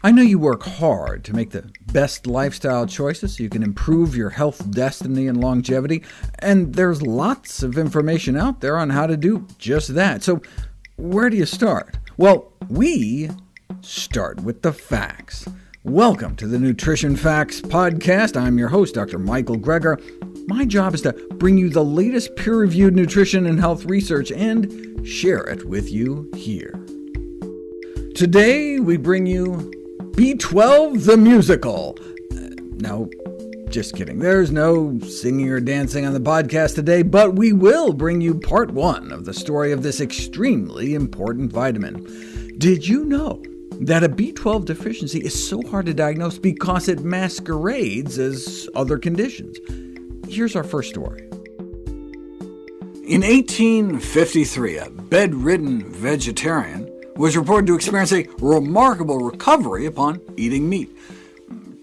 I know you work hard to make the best lifestyle choices so you can improve your health destiny and longevity, and there's lots of information out there on how to do just that. So where do you start? Well, we start with the facts. Welcome to the Nutrition Facts Podcast. I'm your host, Dr. Michael Greger. My job is to bring you the latest peer-reviewed nutrition and health research and share it with you here. Today we bring you B12 the Musical. Uh, no, just kidding. There's no singing or dancing on the podcast today, but we will bring you part one of the story of this extremely important vitamin. Did you know that a B12 deficiency is so hard to diagnose because it masquerades as other conditions? Here's our first story. In 1853, a bedridden vegetarian was reported to experience a remarkable recovery upon eating meat.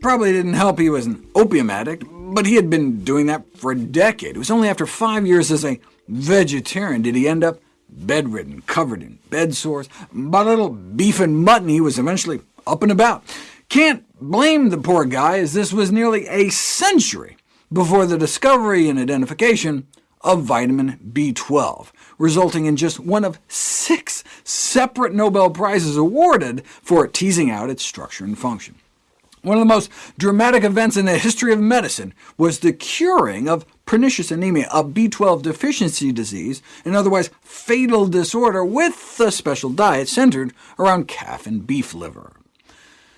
Probably didn't help he was an opium addict, but he had been doing that for a decade. It was only after five years as a vegetarian did he end up bedridden, covered in bed sores. A little beef and mutton he was eventually up and about. Can't blame the poor guy, as this was nearly a century before the discovery and identification of vitamin B12, resulting in just one of six separate Nobel Prizes awarded for teasing out its structure and function. One of the most dramatic events in the history of medicine was the curing of pernicious anemia, a B12 deficiency disease, an otherwise fatal disorder with a special diet centered around calf and beef liver.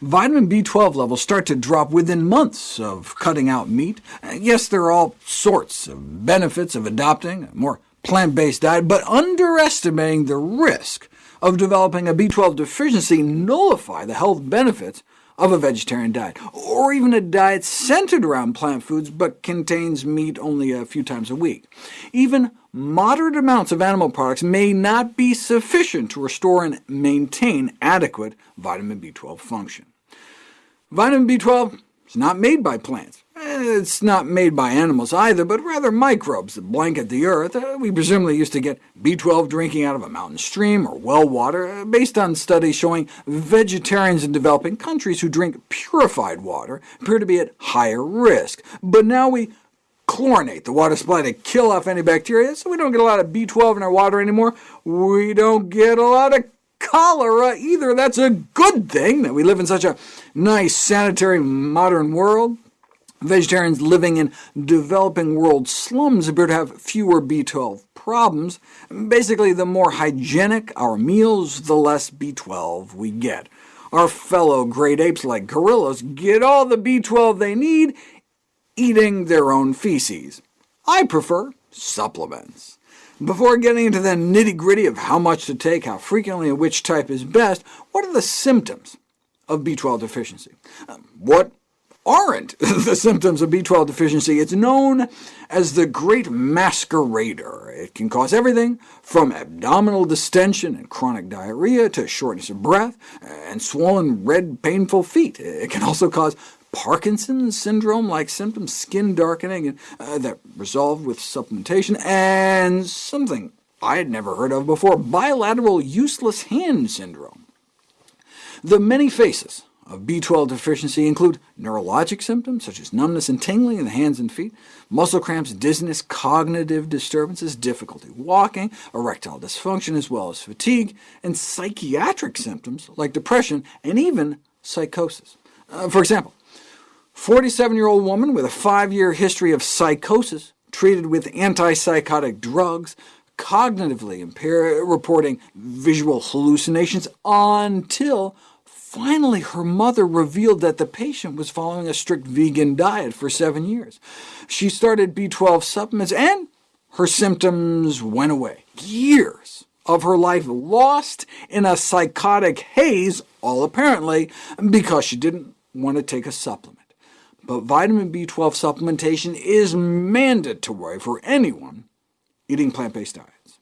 Vitamin B12 levels start to drop within months of cutting out meat. Yes, there are all sorts of benefits of adopting a more plant-based diet, but underestimating the risk of developing a B12 deficiency nullify the health benefits of a vegetarian diet, or even a diet centered around plant foods but contains meat only a few times a week. Even moderate amounts of animal products may not be sufficient to restore and maintain adequate vitamin B12 function. Vitamin B12 is not made by plants. It's not made by animals either, but rather microbes that blanket the Earth. Uh, we presumably used to get B12 drinking out of a mountain stream or well water, uh, based on studies showing vegetarians in developing countries who drink purified water appear to be at higher risk. But now we chlorinate the water supply to kill off any bacteria, so we don't get a lot of B12 in our water anymore. We don't get a lot of cholera either. That's a good thing that we live in such a nice, sanitary, modern world. Vegetarians living in developing world slums appear to have fewer B12 problems. Basically, the more hygienic our meals, the less B12 we get. Our fellow great apes like gorillas get all the B12 they need eating their own feces. I prefer supplements. Before getting into the nitty-gritty of how much to take, how frequently, and which type is best, what are the symptoms of B12 deficiency? Um, what aren't the symptoms of B12 deficiency. It's known as the Great Masquerader. It can cause everything from abdominal distension and chronic diarrhea to shortness of breath and swollen, red, painful feet. It can also cause Parkinson's syndrome-like symptoms, skin darkening, and, uh, that resolved with supplementation, and something I had never heard of before, bilateral useless hand syndrome. The many faces of B12 deficiency include neurologic symptoms, such as numbness and tingling in the hands and feet, muscle cramps, dizziness, cognitive disturbances, difficulty walking, erectile dysfunction, as well as fatigue, and psychiatric symptoms like depression and even psychosis. Uh, for example, 47-year-old woman with a five-year history of psychosis, treated with antipsychotic drugs, cognitively impaired, reporting visual hallucinations until Finally, her mother revealed that the patient was following a strict vegan diet for seven years. She started B12 supplements, and her symptoms went away. Years of her life lost in a psychotic haze, all apparently because she didn't want to take a supplement. But vitamin B12 supplementation is mandatory for anyone eating plant-based diets.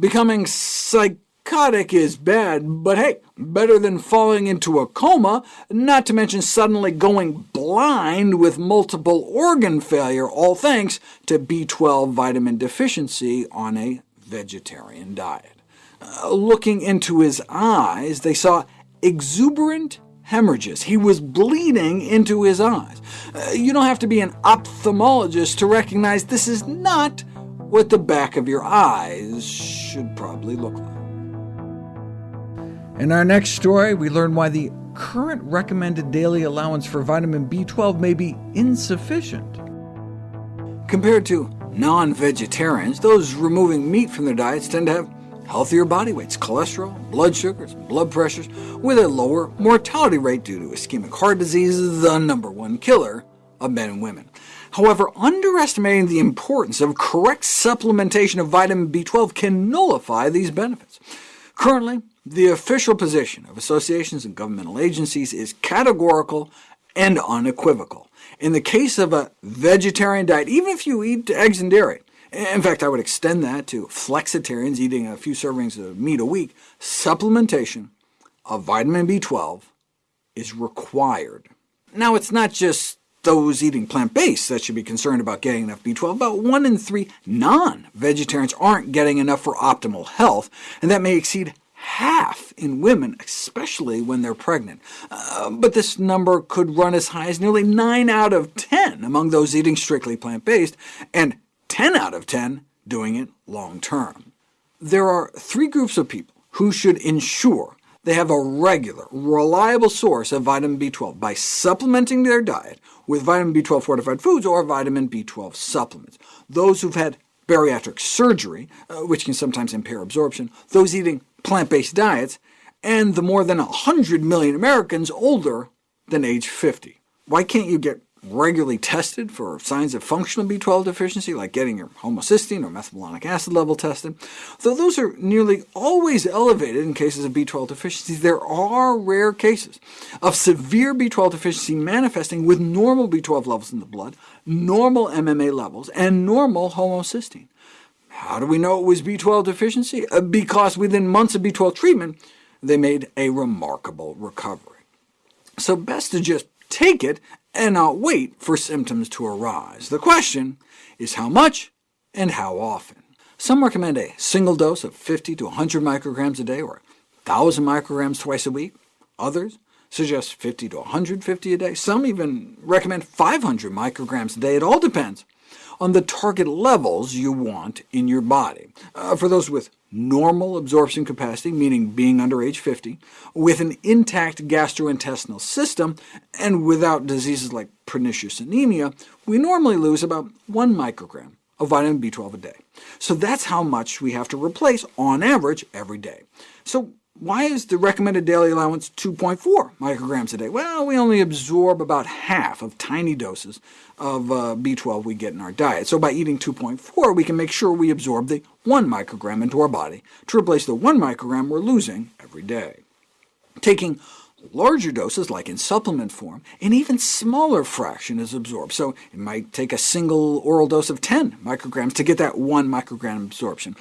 Becoming psychotic is bad, but hey, better than falling into a coma, not to mention suddenly going blind with multiple organ failure, all thanks to B12 vitamin deficiency on a vegetarian diet. Uh, looking into his eyes, they saw exuberant hemorrhages. He was bleeding into his eyes. Uh, you don't have to be an ophthalmologist to recognize this is not what the back of your eyes should probably look like. In our next story, we learn why the current recommended daily allowance for vitamin B12 may be insufficient. Compared to non-vegetarians, those removing meat from their diets tend to have healthier body weights, cholesterol, blood sugars, blood pressures, with a lower mortality rate due to ischemic heart disease, the number one killer of men and women. However, underestimating the importance of correct supplementation of vitamin B12 can nullify these benefits. Currently, the official position of associations and governmental agencies is categorical and unequivocal. In the case of a vegetarian diet, even if you eat eggs and dairy, in fact, I would extend that to flexitarians eating a few servings of meat a week. Supplementation of vitamin B12 is required. Now, it's not just those eating plant-based that should be concerned about getting enough B12. About 1 in 3 non-vegetarians aren't getting enough for optimal health, and that may exceed half in women, especially when they're pregnant. Uh, but this number could run as high as nearly 9 out of 10 among those eating strictly plant-based, and 10 out of 10 doing it long term. There are three groups of people who should ensure they have a regular, reliable source of vitamin B12 by supplementing their diet with vitamin B12 fortified foods or vitamin B12 supplements. Those who've had bariatric surgery, uh, which can sometimes impair absorption, those eating plant-based diets, and the more than 100 million Americans older than age 50. Why can't you get regularly tested for signs of functional B12 deficiency, like getting your homocysteine or methylmalonic acid level tested. Though those are nearly always elevated in cases of B12 deficiency, there are rare cases of severe B12 deficiency manifesting with normal B12 levels in the blood, normal MMA levels, and normal homocysteine. How do we know it was B12 deficiency? Uh, because within months of B12 treatment, they made a remarkable recovery. So best to just take it and not wait for symptoms to arise. The question is how much and how often. Some recommend a single dose of 50 to 100 micrograms a day, or 1,000 micrograms twice a week. Others suggest 50 to 150 a day. Some even recommend 500 micrograms a day. It all depends on the target levels you want in your body. Uh, for those with normal absorption capacity, meaning being under age 50, with an intact gastrointestinal system, and without diseases like pernicious anemia, we normally lose about 1 microgram of vitamin B12 a day. So that's how much we have to replace on average every day. So why is the recommended daily allowance 2.4 micrograms a day? Well, we only absorb about half of tiny doses of uh, B12 we get in our diet. So by eating 2.4, we can make sure we absorb the 1 microgram into our body to replace the 1 microgram we're losing every day. Taking larger doses, like in supplement form, an even smaller fraction is absorbed, so it might take a single oral dose of 10 micrograms to get that 1 microgram absorption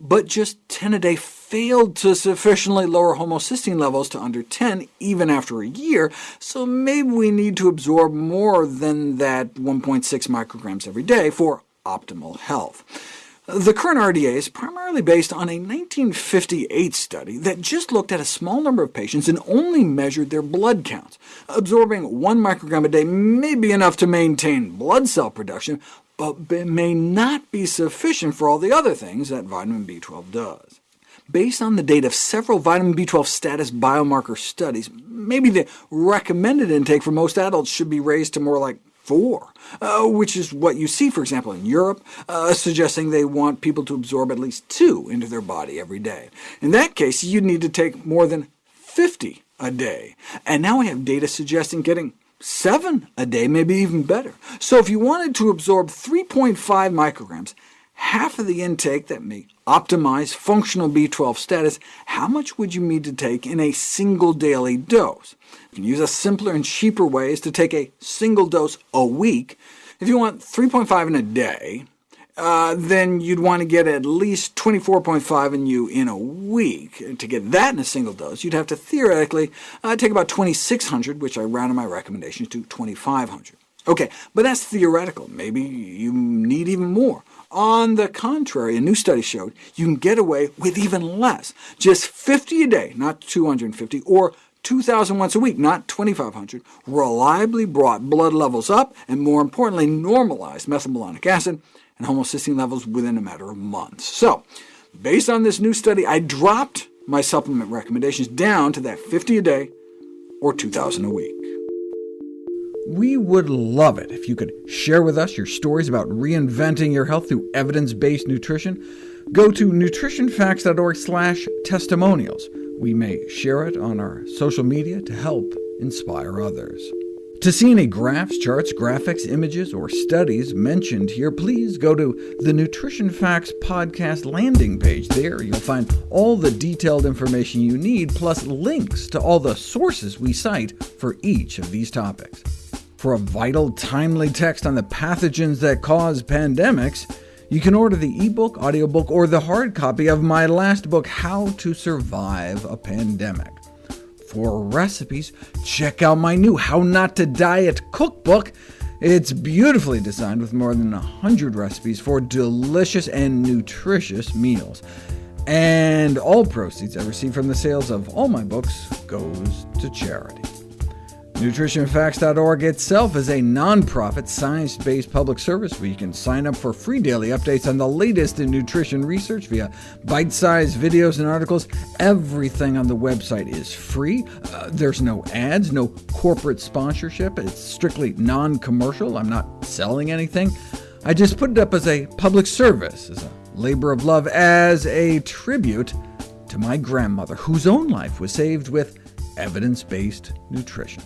but just 10 a day failed to sufficiently lower homocysteine levels to under 10 even after a year, so maybe we need to absorb more than that 1.6 micrograms every day for optimal health. The current RDA is primarily based on a 1958 study that just looked at a small number of patients and only measured their blood counts. Absorbing 1 microgram a day may be enough to maintain blood cell production, but may not be sufficient for all the other things that vitamin B12 does. Based on the data of several vitamin B12 status biomarker studies, maybe the recommended intake for most adults should be raised to more like 4, uh, which is what you see, for example, in Europe, uh, suggesting they want people to absorb at least 2 into their body every day. In that case, you'd need to take more than 50 a day. And now we have data suggesting getting 7 a day, maybe even better. So if you wanted to absorb 3.5 micrograms, half of the intake that may optimize functional B12 status, how much would you need to take in a single daily dose? You can use a simpler and cheaper ways to take a single dose a week. If you want 3.5 in a day, uh, then you'd want to get at least 24.5 in you in a week. To get that in a single dose, you'd have to theoretically uh, take about 2,600, which I rounded my recommendations to 2,500. OK, but that's theoretical. Maybe you need even more. On the contrary, a new study showed you can get away with even less, just 50 a day, not 250, or 2,000 once a week, not 2,500, reliably brought blood levels up, and more importantly, normalized methylmalonic acid and homocysteine levels within a matter of months. So, based on this new study, I dropped my supplement recommendations down to that 50 a day or 2,000 a week. We would love it if you could share with us your stories about reinventing your health through evidence-based nutrition. Go to nutritionfacts.org/testimonials. We may share it on our social media to help inspire others. To see any graphs, charts, graphics, images, or studies mentioned here, please go to the Nutrition Facts podcast landing page. There you'll find all the detailed information you need, plus links to all the sources we cite for each of these topics. For a vital, timely text on the pathogens that cause pandemics, you can order the ebook, audiobook, or the hard copy of my last book, How to Survive a Pandemic. For recipes, check out my new How Not to Diet cookbook. It's beautifully designed with more than 100 recipes for delicious and nutritious meals. And all proceeds I receive from the sales of all my books goes to charity. NutritionFacts.org itself is a nonprofit, science-based public service where you can sign up for free daily updates on the latest in nutrition research via bite-sized videos and articles. Everything on the website is free. Uh, there's no ads, no corporate sponsorship. It's strictly non-commercial. I'm not selling anything. I just put it up as a public service, as a labor of love, as a tribute to my grandmother, whose own life was saved with evidence-based nutrition.